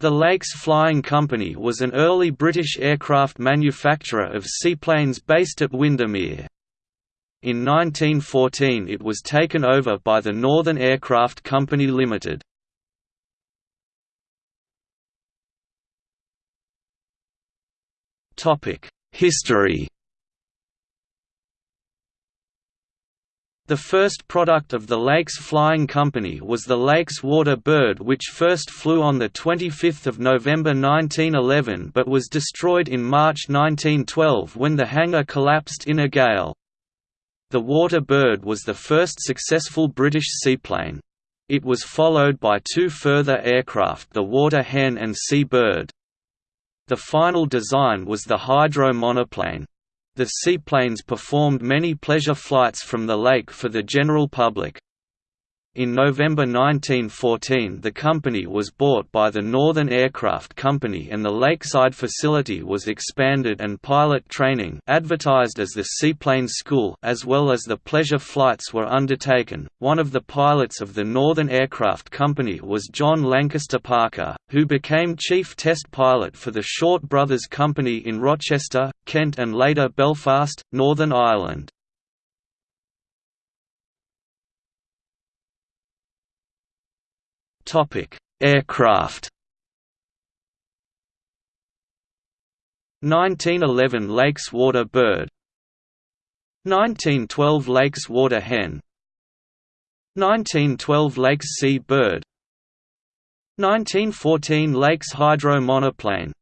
The Lakes Flying Company was an early British aircraft manufacturer of seaplanes based at Windermere. In 1914 it was taken over by the Northern Aircraft Company Limited. History The first product of the Lakes Flying Company was the Lakes Water Bird which first flew on 25 November 1911 but was destroyed in March 1912 when the hangar collapsed in a gale. The Water Bird was the first successful British seaplane. It was followed by two further aircraft the Water Hen and Sea Bird. The final design was the hydro monoplane. The seaplanes performed many pleasure flights from the lake for the general public. In November 1914 the company was bought by the Northern Aircraft Company and the Lakeside facility was expanded and pilot training advertised as the Seaplane School as well as the pleasure flights were undertaken. One of the pilots of the Northern Aircraft Company was John Lankester Parker, who became chief test pilot for the Short Brothers Company in Rochester, Kent and later Belfast, Northern Ireland. Aircraft. 1911 Lakes Water Bird. 1912 Lakes Water Hen. 1912 Lakes Sea Bird. 1914 Lakes Hydro Monoplane